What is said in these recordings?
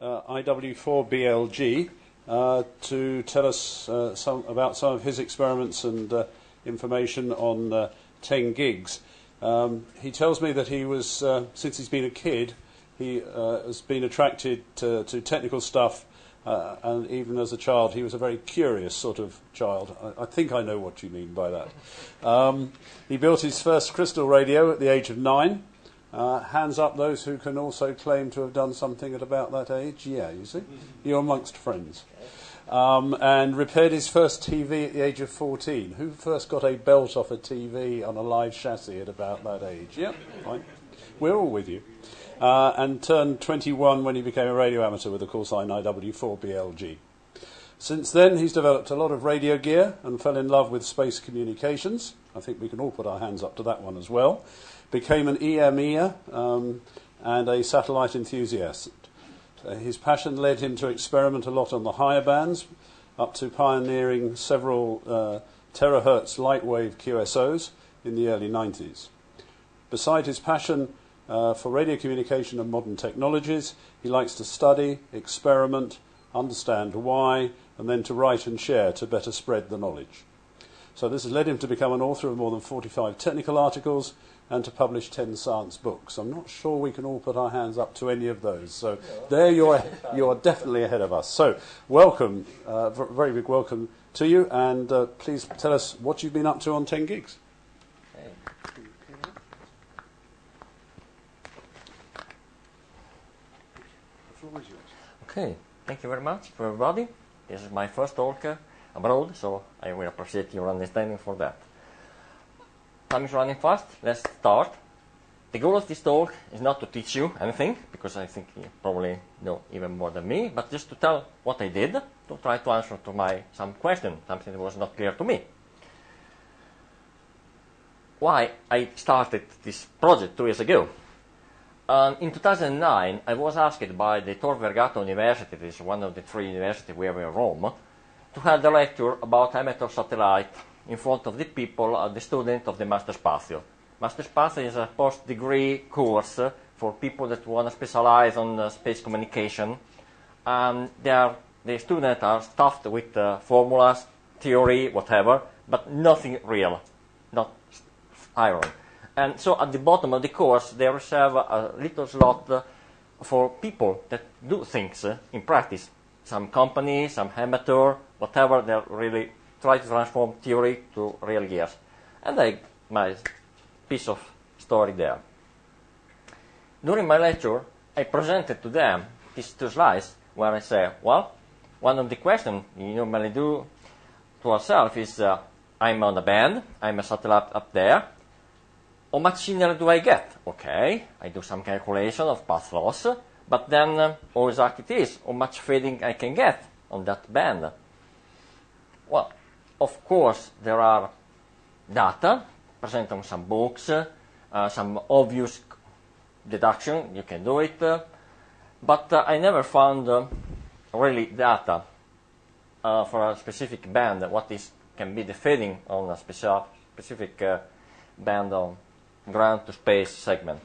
uh, IW4BLG uh, to tell us uh, some, about some of his experiments and uh, information on uh, 10 gigs. Um, he tells me that he was, uh, since he's been a kid, he has been attracted to, to technical stuff, and even as a child, he was a very curious sort of child. I, I think I know what you mean by that. Um, he built his first crystal radio at the age of nine. Uh, hands up those who can also claim to have done something at about that age. Yeah, you see? You're amongst friends. Um, and repaired his first TV at the age of 14. Who first got a belt off a TV on a live chassis at about that age? Yep, fine. We're all with you. Uh, and turned 21 when he became a radio amateur with the call sign IW4BLG. Since then, he's developed a lot of radio gear and fell in love with space communications. I think we can all put our hands up to that one as well became an EMEer um, and a satellite enthusiast. Uh, his passion led him to experiment a lot on the higher bands, up to pioneering several uh, terahertz lightwave QSOs in the early 90s. Beside his passion uh, for radio communication and modern technologies, he likes to study, experiment, understand why, and then to write and share to better spread the knowledge. So this has led him to become an author of more than 45 technical articles and to publish 10 science books. I'm not sure we can all put our hands up to any of those. So there you're, you're definitely ahead of us. So welcome, uh, very big welcome to you, and uh, please tell us what you've been up to on 10 gigs. Okay, thank you very much for everybody. This is my first talk abroad, so I will appreciate your understanding for that. Time is running fast. Let's start. The goal of this talk is not to teach you anything, because I think you probably know even more than me, but just to tell what I did, to try to answer to my some question, something that was not clear to me. Why I started this project two years ago. Um, in 2009, I was asked by the Tor Vergata University, this is one of the three universities we have in Rome, to hold a lecture about amateur satellite in front of the people, uh, the student of the Master Spazio. Master Spazio is a post-degree course for people that want to specialize on uh, space communication. Um, are, the students are stuffed with uh, formulas, theory, whatever, but nothing real, not iron. And so at the bottom of the course, they reserve a little slot for people that do things in practice. Some company, some amateur, whatever, they're really try to transform theory to real gears. And I my piece of story there. During my lecture, I presented to them these two slides where I say, well, one of the questions you normally do to ourselves is, uh, I'm on a band, I'm a satellite up there, how much signal do I get? Okay, I do some calculation of path loss, but then uh, how exact it is, how much fading I can get on that band. Well, of course, there are data present on some books, uh, some obvious deduction, you can do it, uh, but uh, I never found uh, really data uh, for a specific band, what is can be the fading on a specific, specific band on ground to space segment.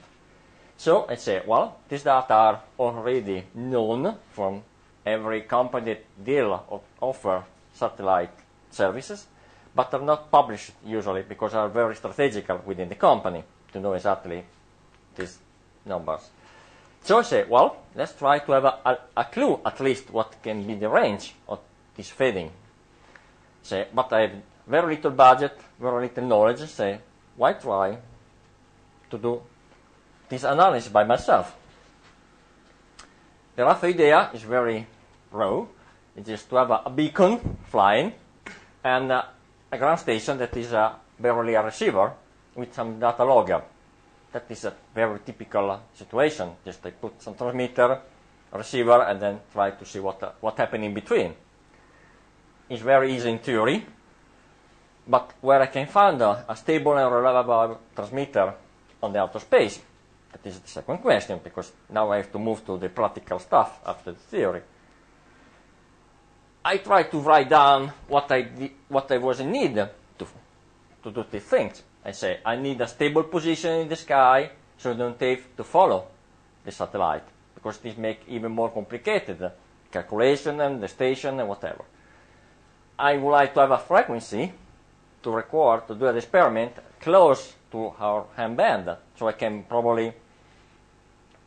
So I say, well, these data are already known from every company that deal or offer satellite services, but are not published usually because they are very strategical within the company to know exactly these numbers. So I say, well, let's try to have a, a, a clue at least what can be the range of this fading. Say, but I have very little budget, very little knowledge. Say, why try to do this analysis by myself? The rough idea is very raw. It is to have a, a beacon flying and uh, a ground station that is uh, barely a receiver with some data logger. That is a very typical uh, situation. Just I put some transmitter, receiver, and then try to see what uh, what happened in between. It's very easy in theory, but where I can find a, a stable and reliable transmitter on the outer space, that is the second question, because now I have to move to the practical stuff after the theory. I try to write down what I, what I was in need to, to do these things. I say, I need a stable position in the sky so I don't have to follow the satellite. because this make even more complicated calculation and the station and whatever. I would like to have a frequency to record, to do an experiment close to our ham band, so I can probably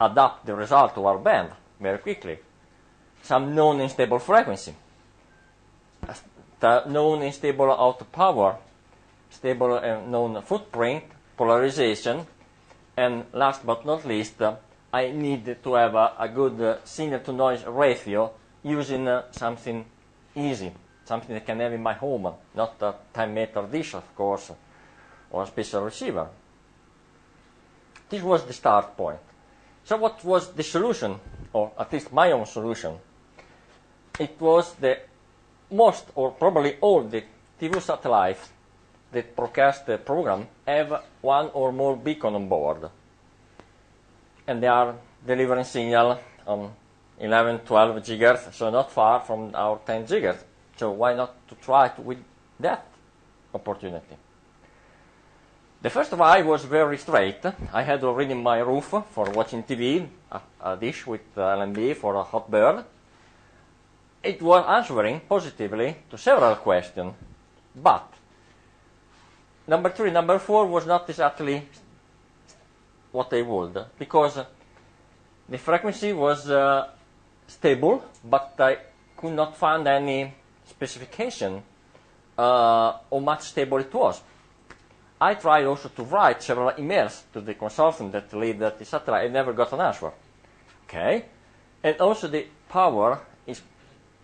adapt the result to our band very quickly. Some known unstable frequency, the known stable output power, stable uh, known footprint, polarization, and last but not least, I need to have a, a good uh, signal to noise ratio using uh, something easy, something I can have in my home, not a 10 meter dish, of course, or a special receiver. This was the start point. So, what was the solution, or at least my own solution? It was the most, or probably all, the TV satellites that broadcast the program have one or more beacon on board. And they are delivering signal on 11, 12 gigahertz, so not far from our 10 gigahertz. So why not to try it with that opportunity? The first try was very straight. I had already my roof for watching TV, a, a dish with uh, LNB for a hot bird. It was answering positively to several questions, but number three, number four was not exactly what they would, because the frequency was uh, stable, but I could not find any specification uh, how much stable it was. I tried also to write several emails to the consultant that lead the satellite. I never got an answer. Okay, and also the power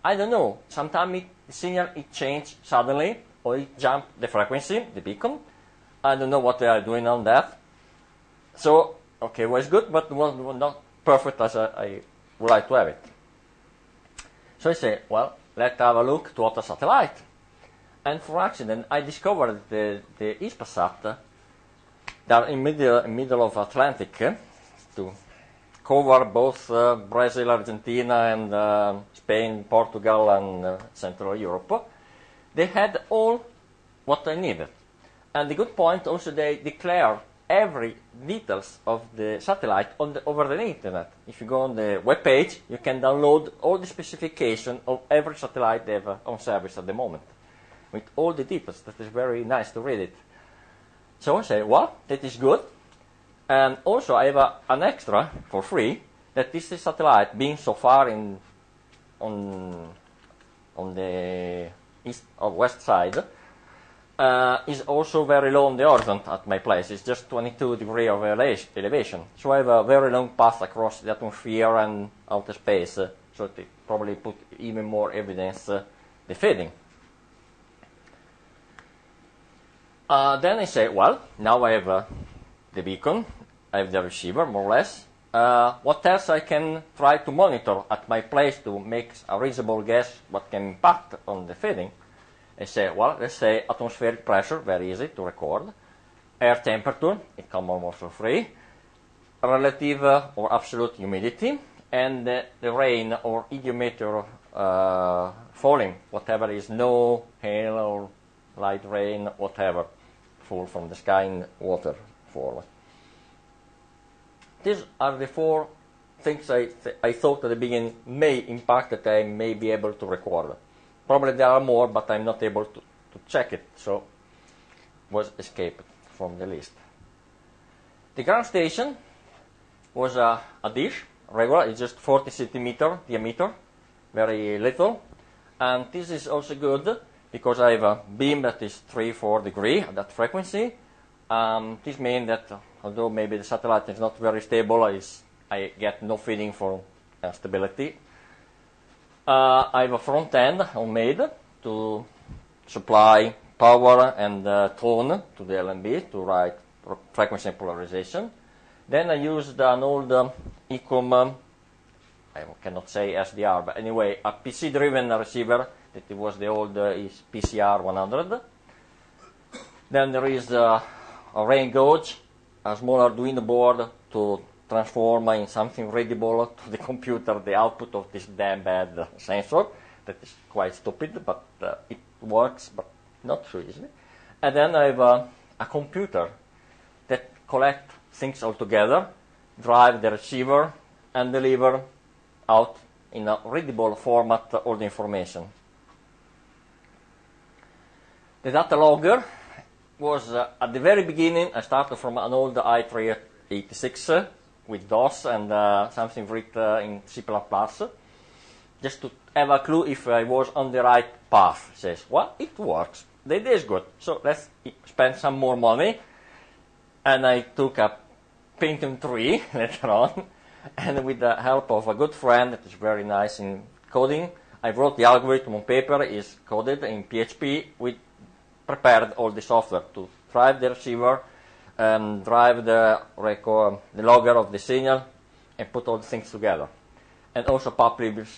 I don't know. Sometimes the signal it changed suddenly, or it jumped the frequency, the beacon. I don't know what they are doing on that. So okay, was good, but was not perfect as I, I would like to have it. So I say, well, let's have a look to other satellite. And for accident, I discovered the, the Hispasat that in middle, middle of Atlantic eh, to cover both uh, Brazil, Argentina, and uh, Spain, Portugal, and uh, Central Europe. They had all what they needed. And the good point also they declare every details of the satellite on the, over the internet. If you go on the web page, you can download all the specification of every satellite they have on service at the moment, with all the details. That is very nice to read it. So I say, well, that is good. And also I have a, an extra for free that this satellite being so far in on on the east or west side uh, is also very low on the horizon at my place. It's just 22 degree of elevation. So I have a very long path across the atmosphere and outer space. Uh, so it probably put even more evidence uh, the fading. Uh, then I say, well, now I have uh, the beacon, I have the receiver, more or less. Uh, what else I can try to monitor at my place to make a reasonable guess what can impact on the fading? I say, well, let's say atmospheric pressure, very easy to record. Air temperature, it comes almost for free. Relative uh, or absolute humidity, and uh, the rain or idiometer uh, falling, whatever is no hail or light rain, whatever, fall from the sky in water fall. These are the four things I, th- I thought at the beginning may impact that I may be able to record. Probably there are more, but I'm not able to, to check it, so was escaped from the list. The ground station was a, a dish, regular, it's just 40 centimeter diameter, very little. And this is also good because I have a beam that is 3 4 degree at that frequency. Um, this means that although maybe the satellite is not very stable, I get no feeding for uh, stability. Uh, I have a front end homemade to supply power and uh, tone to the LNB to write frequency and polarization. Then I used an old um, ICOM, um, I cannot say SDR, but anyway, a PC driven receiver that was the old uh, PCR 100. Then there is uh, rain gauge, a small Arduino board to transform in something readable to the computer the output of this damn bad sensor. That is quite stupid, but uh, it works, but not so easily. And then I have a, a computer that collect things all together, drive the receiver, and deliver out in a readable format all the information. The data logger was uh, at the very beginning, I started from an old i386 uh, with DOS and uh, something written uh, in C++, just to have a clue if I was on the right path. It says, well, it works. The idea is good, so let's spend some more money. And I took a Pentium 3 later on, and with the help of a good friend that is very nice in coding, I wrote the algorithm on paper, is coded in PHP. We prepared all the software to drive the receiver, um, drive the, record, the logger of the signal, and put all the things together. And also publish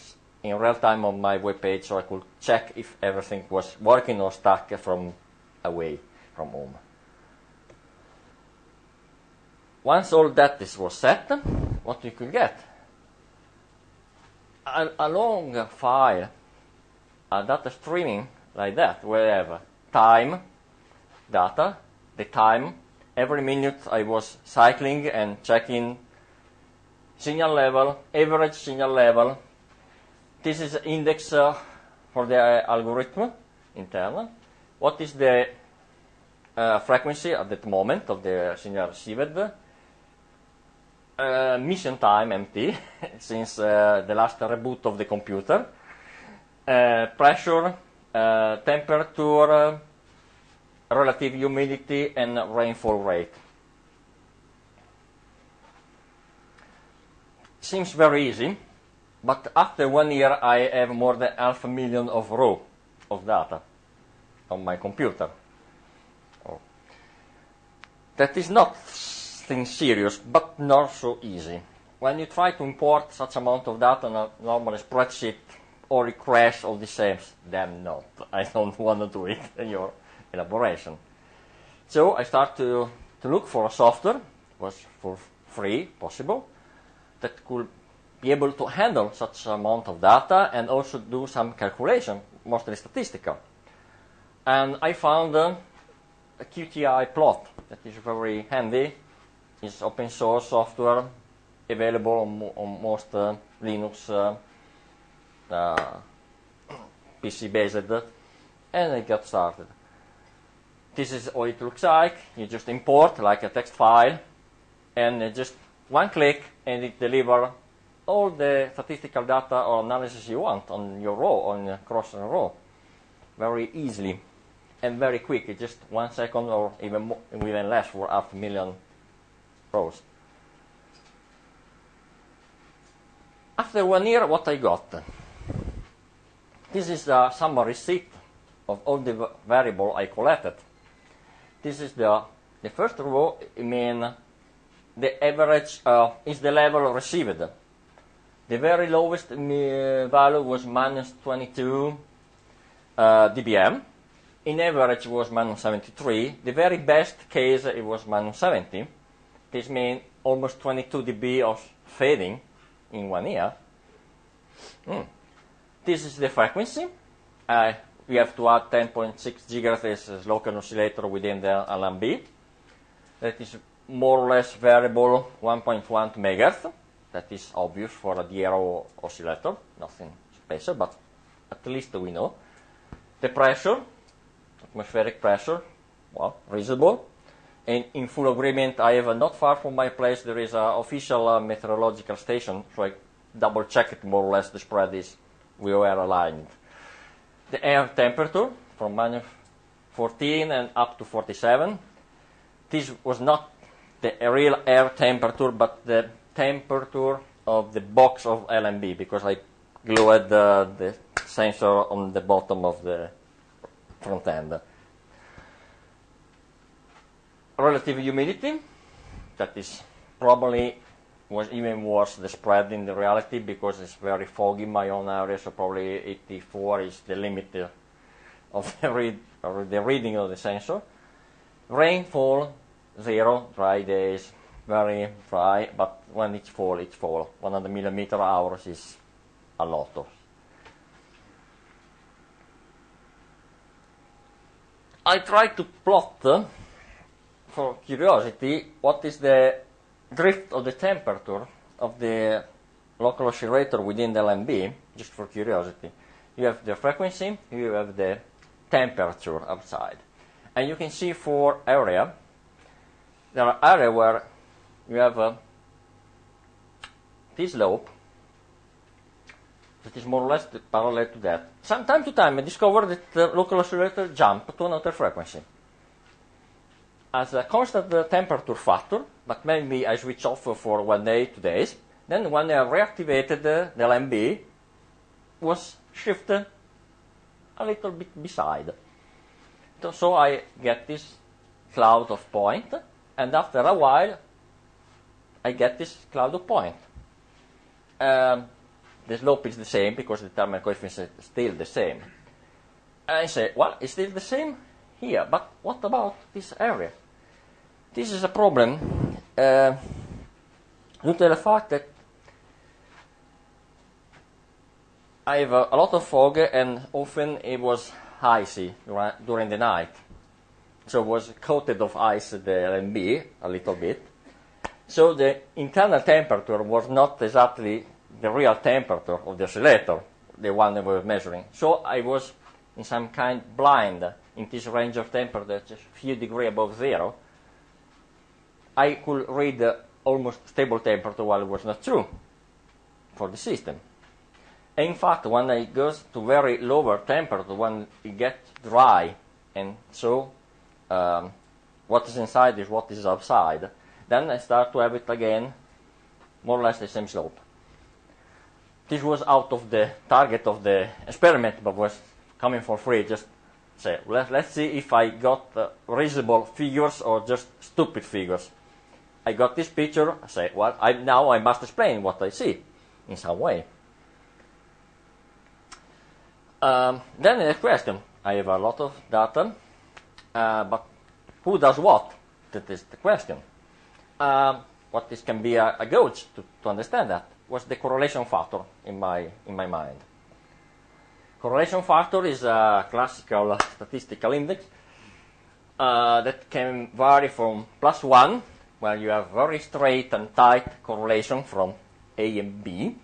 in real time on my web page so I could check if everything was working or stuck from away from home. Once all that is was set, what you could get? A, a long file, a data streaming like that, wherever time data, the time, every minute I was cycling and checking signal level, average signal level. This is index uh, for the uh, algorithm internal. What is the uh, frequency at that moment of the signal received? Uh, mission time MT since uh, the last reboot of the computer. Uh, pressure, temperature, relative humidity, and rainfall rate. Seems very easy, but after one year I have more than half a million of row of data on my computer. Oh. That is not thing serious, but not so easy. When you try to import such amount of data on a normal spreadsheet, or it crash all the same, damn not. I don't want to do it your elaboration. So I start to, to look for a software, was for free possible, that could be able to handle such amount of data and also do some calculation, mostly statistical. And I found uh, a QtiPlot that is very handy. It's open source software available on, on most uh, Linux uh, uh PC based, and I got started. This is how it looks like. You just import like a text file, and uh, just one click and it delivers all the statistical data or analysis you want on your row, on your cross row, very easily and very quick. Just one second or even more, even less for half a million rows. After one year, what I got? This is the summary sheet of all the variable I collected. This is the the first row. I mean the average uh, is the level received. The very lowest value was minus 22 uh, dBm. In average it was minus 73. The very best case it was minus 70. This means almost 22 dB of fading in one year. Mm. This is the frequency. Uh, we have to add 10.6 gigahertz as local oscillator within the LNB. That is more or less variable 1.1 megahertz. That is obvious for a DRO oscillator, nothing special, but at least we know. The pressure, atmospheric pressure, well, reasonable. And in full agreement, I have not far from my place, there is an official uh, meteorological station, so I double checked more or less the spread is, we were aligned. The air temperature from minus 14 and up to 47. This was not the real air temperature, but the temperature of the box of LNB because I glued the, the sensor on the bottom of the front end. Relative humidity, that is probably was even worse the spread in the reality because it's very foggy in my own area, so probably 84 is the limit of the, read, the reading of the sensor. Rainfall zero, dry days, very dry, but when it's fall, it's fall. 100 millimeter hours is a lot of. I try to plot, uh, for curiosity, what is the drift of the temperature of the local oscillator within the LNB, just for curiosity. You have the frequency, you have the temperature outside. And you can see for area, there are areas where you have this slope that is more or less parallel to that. From time to time, I discover that the local oscillator jump to another frequency. As a constant temperature factor, but maybe I switch off for one day, two days, then when I reactivated the LNB, was shifted a little bit beside. So I get this cloud of point, and after a while, I get this cloud of point. Um, the slope is the same because the terminal coefficient is still the same. And I say, well, it's still the same here, but what about this area? This is a problem uh, due to the fact that I have a, a lot of fog and often it was icy during the night. So it was coated of ice the LNB a little bit. So the internal temperature was not exactly the real temperature of the oscillator, the one that we were measuring. So I was in some kind blind in this range of temperature, just a few degrees above zero. I could read the almost stable temperature while it was not true for the system. And In fact, when it goes to very lower temperature, when it gets dry, and so um, what is inside is what is outside, then I start to have it again, more or less the same slope. This was out of the target of the experiment, but was coming for free. Just say, let, let's see if I got uh, reasonable figures or just stupid figures. I got this picture. I say, well, I, now I must explain what I see in some way. Um, then the question, I have a lot of data, uh, but who does what? That is the question. Um, what this can be a, a gauge to, to understand that was the correlation factor in my, in my mind. Correlation factor is a classical statistical index uh, that can vary from plus 1, where you have very straight and tight correlation from A and B,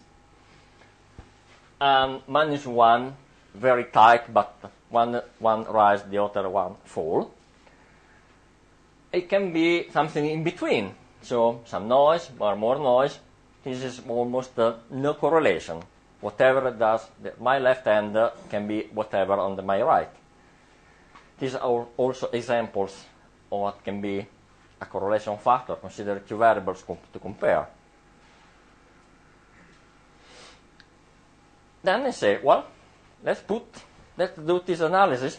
and minus 1, very tight, but one, one rise, the other one fall. It can be something in between, so some noise or more noise. This is almost uh, no correlation. Whatever does, my left hand can be whatever on the, my right. These are also examples of what can be a correlation factor. Consider two variables com to compare. Then I say, well, let's put, let's do this analysis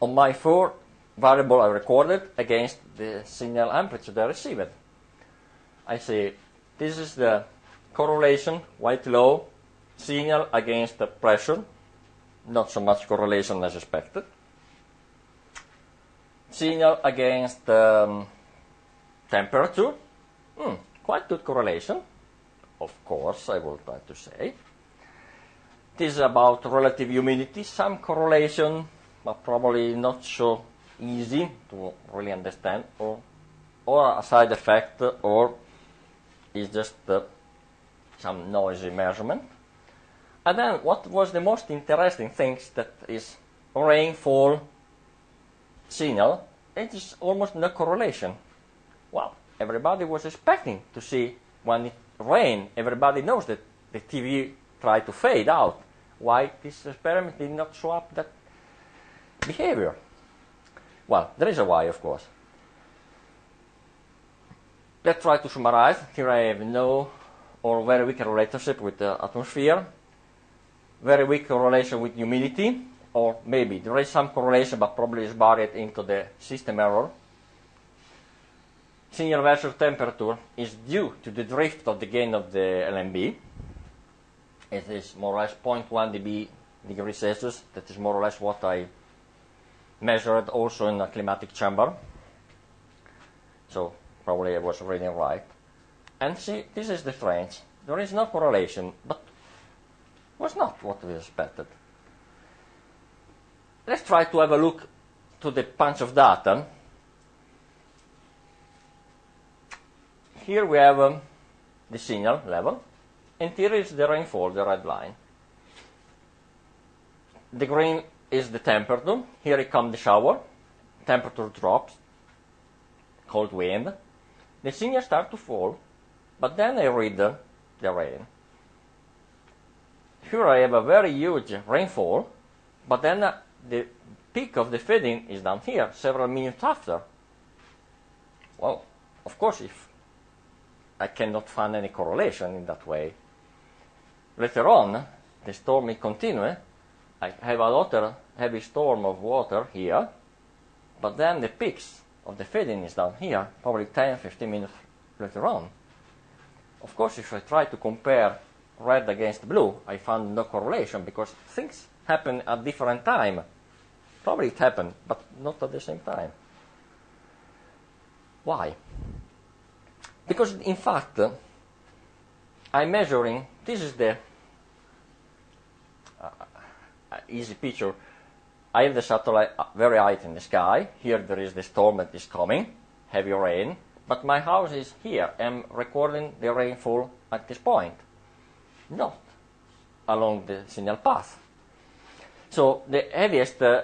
on my four variable I recorded against the signal amplitude I received. I say this is the correlation, white low, signal against the pressure, not so much correlation as expected. Signal against um, temperature, hmm, quite good correlation, of course, I will try to say. This is about relative humidity, some correlation, but probably not so easy to really understand, or, or a side effect, or is just uh, some noisy measurement. And then what was the most interesting thing that is rainfall signal, it is almost no correlation. Well, everybody was expecting to see when it rained, everybody knows that the TV tried to fade out why this experiment did not show up that behavior. Well, there is a why, of course. Let's try to summarize. Here I have no or very weak relationship with the atmosphere, very weak correlation with humidity, or maybe there is some correlation, but probably is buried into the system error. Signal versus temperature is due to the drift of the gain of the LNB. it is more or less 0.1 dB degree Celsius. That is more or less what I measured also in a climatic chamber. So probably I was reading right. And see, this is the strange. There is no correlation, but was not what we expected. Let's try to have a look to the punch of data. Here we have um, the signal level and here is the rainfall, the red line. The green is the temperature. Here it comes the shower. Temperature drops. Cold wind. The signal starts to fall, but then I read the rain. Here I have a very huge rainfall, but then uh, the peak of the fading is down here, several minutes after. Well, of course, if I cannot find any correlation in that way. Later on, the storm may continue. I have another heavy storm of water here, but then the peaks of the fading is down here, probably 10, 15 minutes later on. Of course, if I try to compare red against blue, I found no correlation because things happen at different time. Probably it happened, but not at the same time. Why? Because in fact, I'm measuring, this is the uh, uh, easy picture. I have the satellite uh, very high in the sky. Here there is the storm that is coming, heavy rain. But my house is here. I'm recording the rainfall at this point, not along the signal path. So the heaviest uh,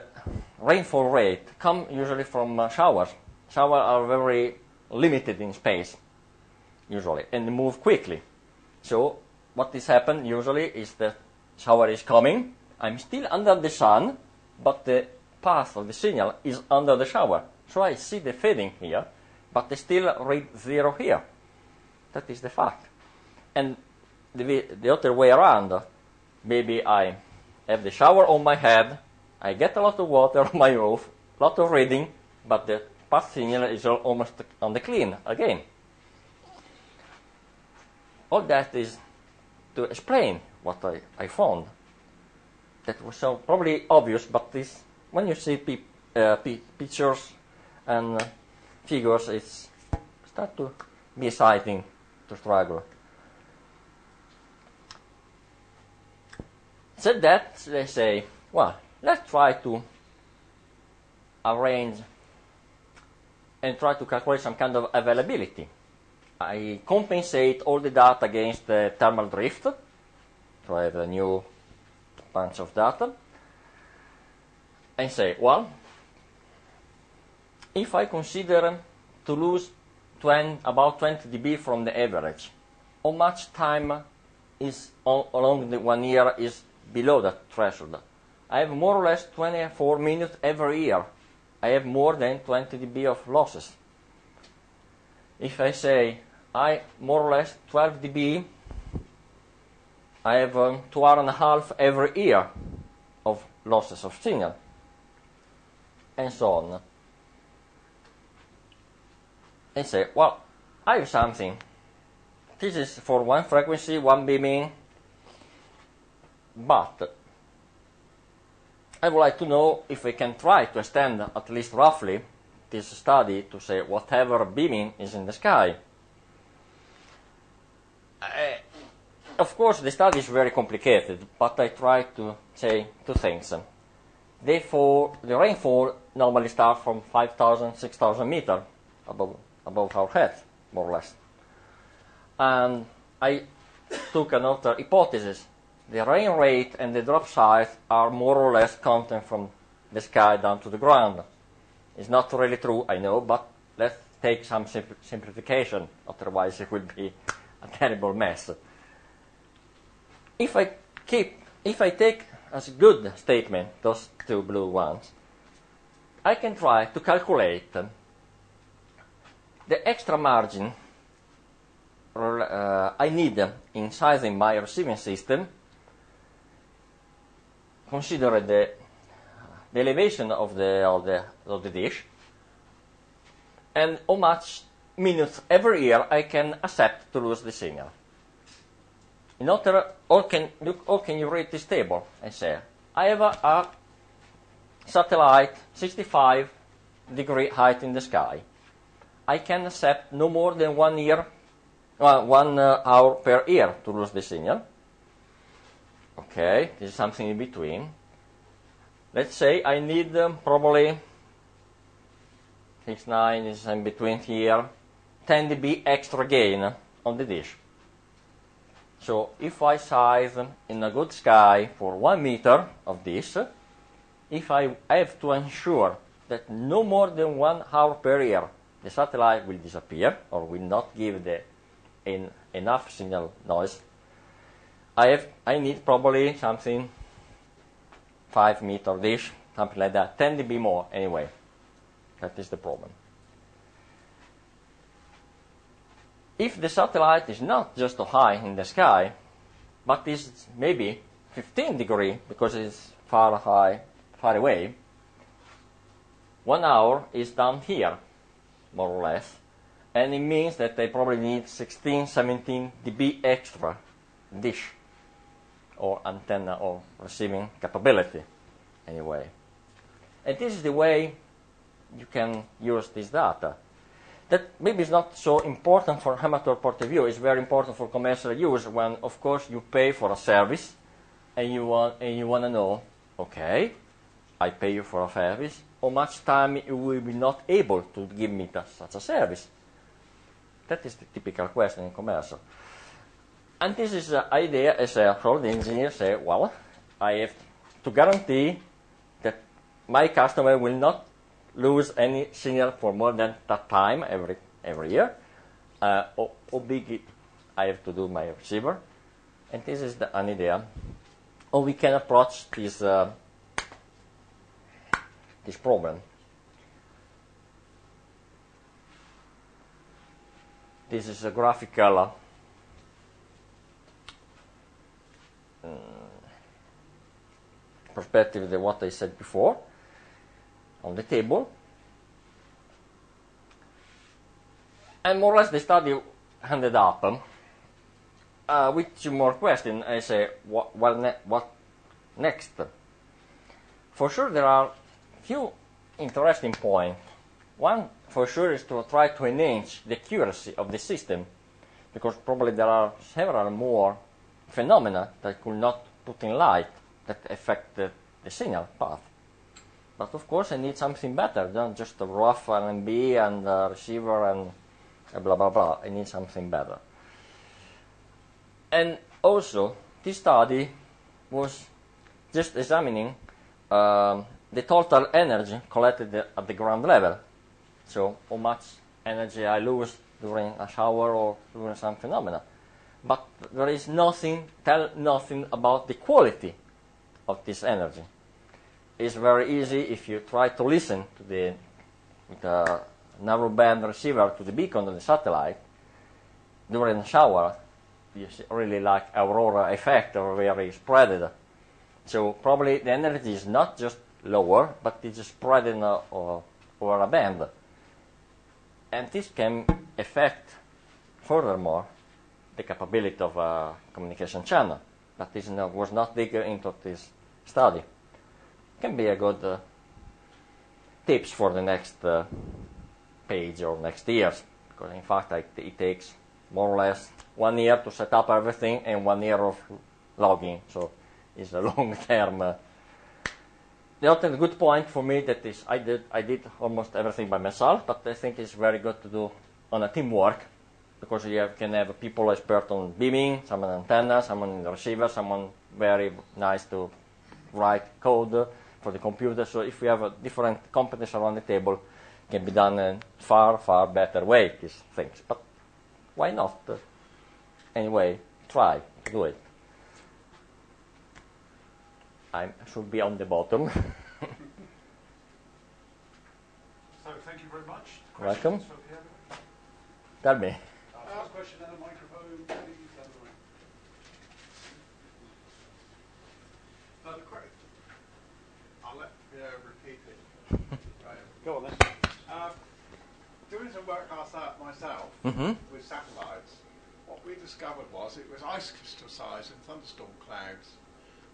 rainfall rate come usually from uh, showers. Showers are very limited in space, usually, and move quickly. So what is happened usually is the shower is coming. I'm still under the sun, but the path of the signal is under the shower. So I see the fading here, but I still read zero here. That is the fact. And the, the other way around, maybe I have the shower on my head, I get a lot of water on my roof, a lot of reading, but the path signal is almost on the clean again. All that is to explain what I, I found. That was so probably obvious, but this when you see pe- uh, pe- pictures and uh, figures, it's start to be exciting to struggle. Said that, they say, well, let's try to arrange and try to calculate some kind of availability. I compensate all the data against the thermal drift, so I have a new bunch of data, and say, well, if I consider to lose 20, about 20 dB from the average, how much time is along the one year is below that threshold? I have more or less 24 minutes every year. I have more than 20 dB of losses. If I say I more or less 12 dB, I have um, two hour and a half every year of losses of signal, and so on. And say, well, I have something. This is for one frequency, one beaming, but I would like to know if we can try to extend at least roughly this study to say whatever beaming is in the sky. Uh, of course, the study is very complicated, but I try to say two things. Therefore, the rainfall normally starts from 5,000, 6,000 meters above, above our head, more or less. And I took another hypothesis. The rain rate and the drop size are more or less constant from the sky down to the ground. It's not really true, I know, but let's take some simplification, otherwise it will be a terrible mess. If I keep, if I take as a good statement those two blue ones, I can try to calculate the extra margin uh, I need in sizing my receiving system, consider the, the elevation of the, of, the, of the dish, and how much minutes every year I can accept to lose the signal. In other, how can, look, how can you read this table and say, I have a, a satellite 65 degree height in the sky. I can accept no more than one year, uh, one uh, hour per year to lose the signal. Okay, this is something in between. Let's say I need um, probably 6, 9 is in between here, 10 dB extra gain on the dish. So if I size in a good sky for one meter of this, if I have to ensure that no more than one hour per year the satellite will disappear or will not give the enough signal noise, I have I need probably something five meter dish, something like that, 10 dB more anyway. That is the problem. If the satellite is not just high in the sky, but is maybe 15 degree because it's far high, far away, one hour is down here, more or less, and it means that they probably need 16, 17 dB extra dish or antenna or receiving capability anyway. And this is the way you can use this data. That maybe is not so important for amateur point of view. It's very important for commercial use when, of course, you pay for a service and you want and you want to know, okay, I pay you for a service. How much time you will be not able to give me such a service? That is the typical question in commercial. And this is the idea as a the engineer say, well, I have to guarantee that my customer will not lose any signal for more than that time every every year. Uh, how, how big I have to do my receiver, and this is the, an idea. Or we can approach this uh, this problem. This is a graphical uh, perspective of what I said before on the table. And more or less the study ended up uh, with two more questions. I say, what, what, ne- what next? For sure, there are few interesting points. One, for sure, is to try to enhance the accuracy of the system, because probably there are several more phenomena that could not put in light that affect the, the signal path. But of course, I need something better than just a rough LNB and a receiver and blah blah blah. I need something better. And also, this study was just examining um, the total energy collected at the ground level. So, how much energy I lose during a shower or during some phenomena. But there is nothing, tell nothing about the quality of this energy it's very easy if you try to listen to the, the narrowband receiver to the beacon on the satellite during a shower. You really like aurora effect or very spread. So probably the energy is not just lower, but it's spread in a, over a band. And this can affect, furthermore, the capability of a communication channel. But this was not digger into this study can be a good uh, tips for the next uh, page or next years. Because in fact, it takes more or less one year to set up everything and one year of logging. So it's a long term. Uh, the other good point for me that is I did I did almost everything by myself, but I think it's very good to do on a teamwork because you have, can have people expert on beaming, someone antenna, someone in the receiver, someone very nice to write code for the computer. So if we have a different competence around the table, it can be done in far, far better way, these things. But why not? Anyway, try, to do it. I should be on the bottom. so thank you very much. Welcome. Tell me. Uh, question and a microphone, please. Go on then. Uh, doing some work out myself mm-hmm. with satellites, what we discovered was it was ice crystal size in thunderstorm clouds,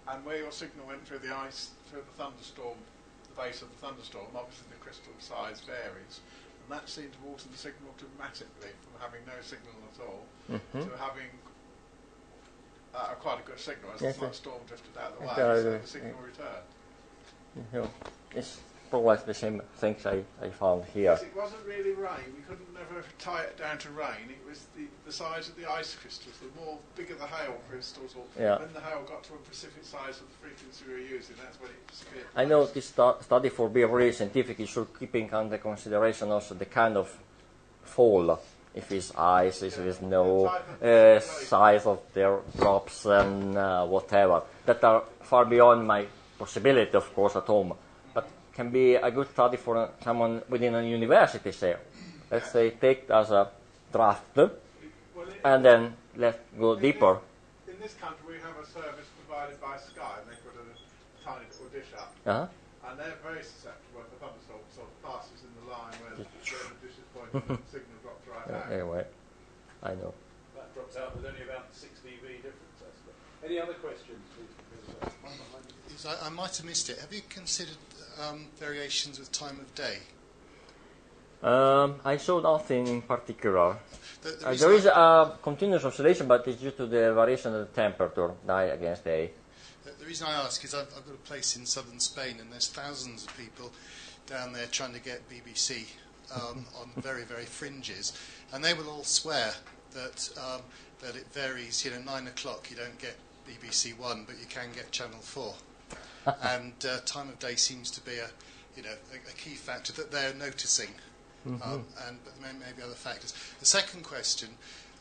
and where your signal went through the ice, through the thunderstorm, the base of the thunderstorm, obviously the crystal size varies, and that seemed to alter the signal dramatically from having no signal at all mm-hmm. to having uh, quite a good signal as yes, the storm drifted out of the way, so the signal returned. Yeah. It's probably the same things I, I found here. Because it wasn't really rain. We couldn't never tie it down to rain. It was the, the size of the ice crystals. The more bigger the hail crystals, or Yeah. when the hail got to a specific size of the frequency we were using, that's when it disappeared. I know this stu- study for being really scientific, it should keeping under consideration also the kind of fall, if it's ice, if it's snow, uh, size of their drops and uh, whatever, that are far beyond my possibility, of course, at home. But can be a good study for uh, someone within a university, say. Let's say take it as a draft Well, and then let's go deeper. in this country, we have a service provided by Sky, and they put a tiny little dish up, Uh-huh. and they're very susceptible if a thunderstorm sort of passes in the line where the, where the dish is pointing, and the signal drops right Uh, out. anyway, I know. That drops out with only about 6 dB difference. I suppose. Any other questions? please? Because, one behind you. Yes, I, I might have missed it. Have you considered um, variations with time of day? Um, I saw nothing in particular. The, the Uh, there is a continuous oscillation, but it's due to the variation of the temperature, night against day. The, the reason I ask is I've, I've got a place in southern Spain, and there's thousands of people down there trying to get BBC um, on very, very fringes, and they will all swear that um, that it varies. You know, nine o'clock you don't get BBC One, but you can get Channel Four, and uh, time of day seems to be a you know a, a key factor that they're noticing. Um, and but there may, may be other factors. The second question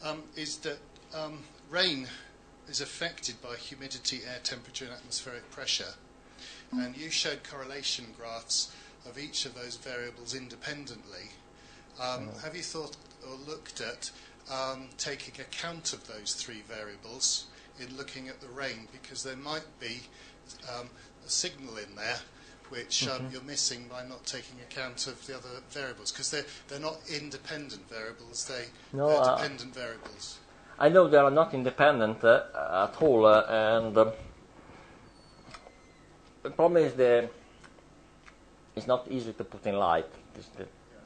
um, is that um, rain is affected by humidity, air temperature, and atmospheric pressure. And you showed correlation graphs of each of those variables independently. Um, Have you thought or looked at um, taking account of those three variables in looking at the rain? Because there might be um, a signal in there which um, you're missing by not taking account of the other variables because they're, they're not independent variables, they, No, they're uh, dependent variables. I know they are not independent uh, at all, uh, and um, the problem is the it's not easy to put in light this, the,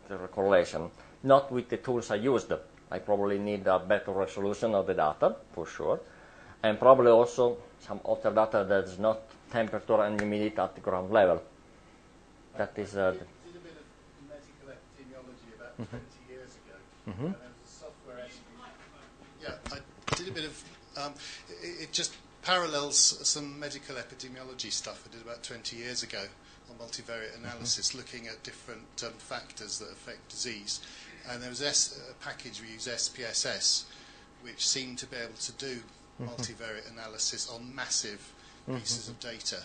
the correlation. Not with the tools I used. I probably need a better resolution of the data for sure, and probably also some other data that's not temperature and humidity at the ground level. That is uh, did a bit of medical epidemiology about 20 years ago, and there a software. Yeah, I did a bit of. Um, it, it just parallels some medical epidemiology stuff I did about 20 years ago on multivariate analysis, looking at different um, factors that affect disease. And there was S, a package we use SPSS, which seemed to be able to do multivariate analysis on massive pieces of data.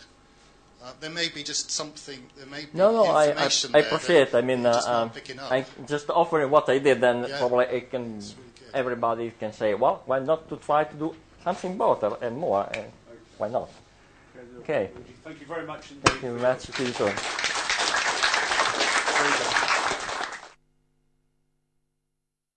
Uh, there may be just something. There may be No, no, I, I, information I there appreciate. that I mean, you're uh, just not um, picking up. I just offering what I did, and Yeah. probably it can really everybody can say, well, why not to try to do something better and more? And why not? Okay. Thank you very much. Thank you very much. See you soon.